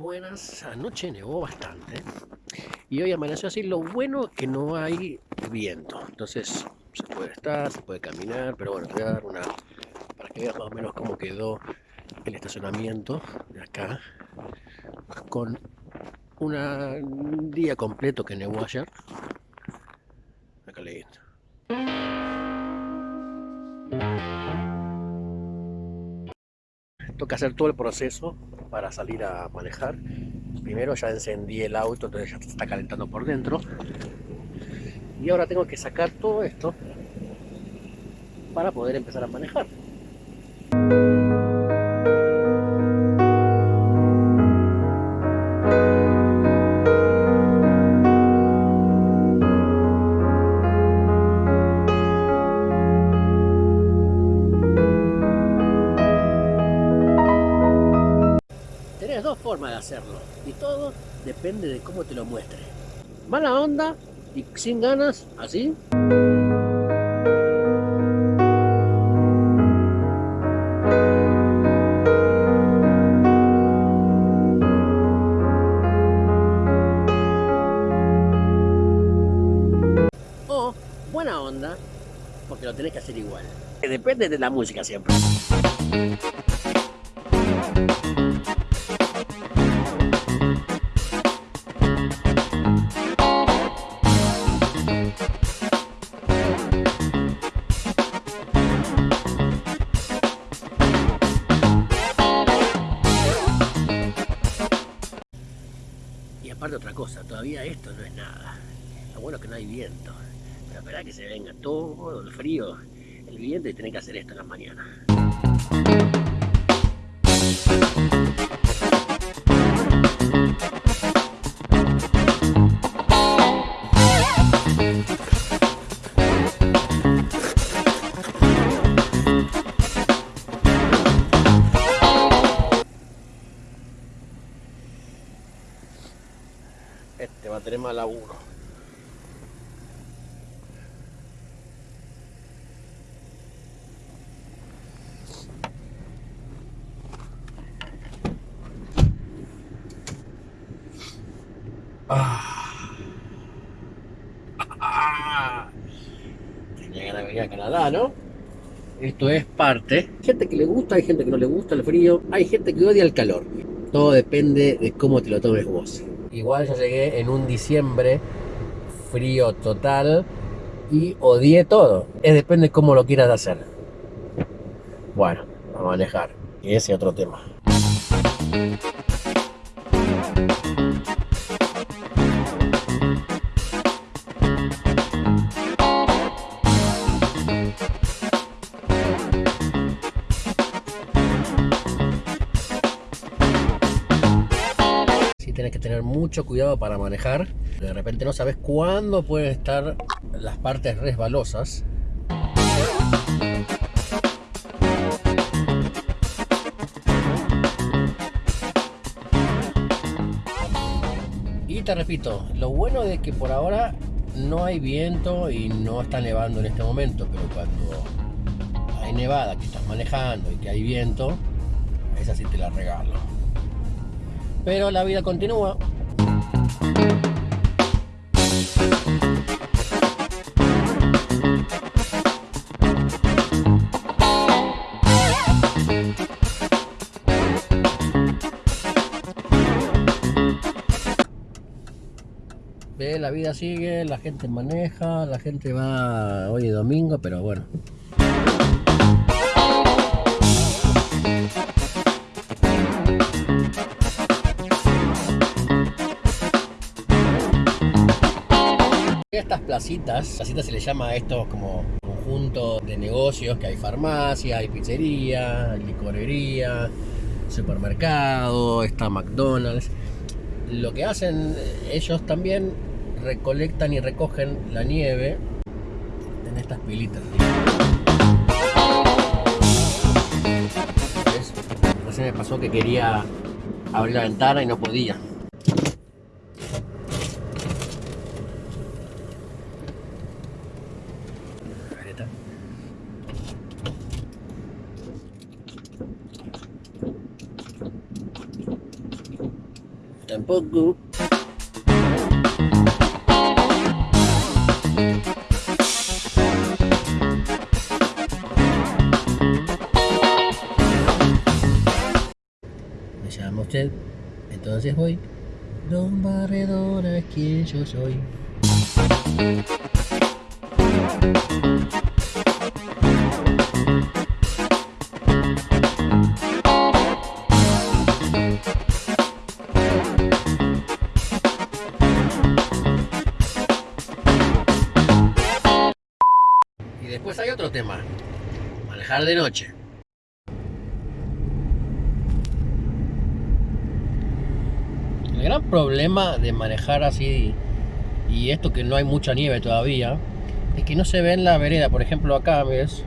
buenas. Anoche nevó bastante. Y hoy amaneció así. Lo bueno es que no hay viento. Entonces se puede estar, se puede caminar. Pero bueno, voy a dar una... Para que veas más o menos cómo quedó el estacionamiento de acá. Con un día completo que nevó ayer. Toca hacer todo el proceso para salir a manejar. Primero ya encendí el auto, entonces ya se está calentando por dentro. Y ahora tengo que sacar todo esto para poder empezar a manejar. De hacerlo y todo depende de cómo te lo muestre. Mala onda y sin ganas, así. O buena onda, porque lo tenés que hacer igual. Depende de la música siempre. Otra cosa, todavía esto no es nada. Lo bueno es que no hay viento. Pero espera que se venga todo el frío, el viento y tener que hacer esto en la mañana. Va a tener más laburo. Ah. Tenía ganas de venir a Canadá, ¿no? Esto es parte. Hay gente que le gusta, hay gente que no le gusta el frío, hay gente que odia el calor. Todo depende de cómo te lo tomes vos. Igual yo llegué en un diciembre frío total y odié todo. Es depende de cómo lo quieras hacer. Bueno, a manejar. Y ese otro tema. Tienes que tener mucho cuidado para manejar. De repente no sabes cuándo pueden estar las partes resbalosas. Y te repito, lo bueno de que por ahora no hay viento y no está nevando en este momento, pero cuando hay nevada que estás manejando y que hay viento, esa sí te la regalo pero la vida continúa. La vida sigue, la gente maneja, la gente va hoy es domingo, pero bueno. Placitas, placitas se le llama a estos como conjunto de negocios, que hay farmacia, hay pizzería, hay licorería, supermercado, está McDonald's. Lo que hacen ellos también recolectan y recogen la nieve en estas pilitas. Recién me pasó que quería abrir la ventana y no podía. Tampoco. Me llama usted, entonces voy. Don Barredora quien yo soy. Después hay otro tema, manejar de noche. El gran problema de manejar así y esto que no hay mucha nieve todavía es que no se ve en la vereda. Por ejemplo, acá ves,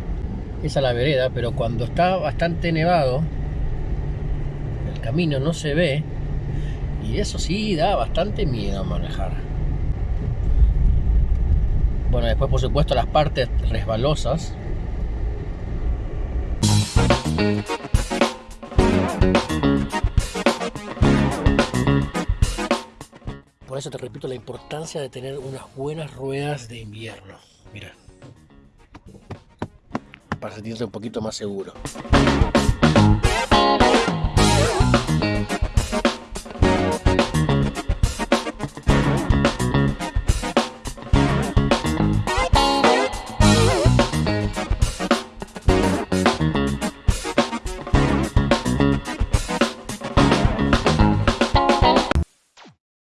esa es la vereda, pero cuando está bastante nevado, el camino no se ve y eso sí da bastante miedo manejar. Bueno, después por supuesto las partes resbalosas. Por eso te repito la importancia de tener unas buenas ruedas de invierno. Mira. Para sentirte un poquito más seguro.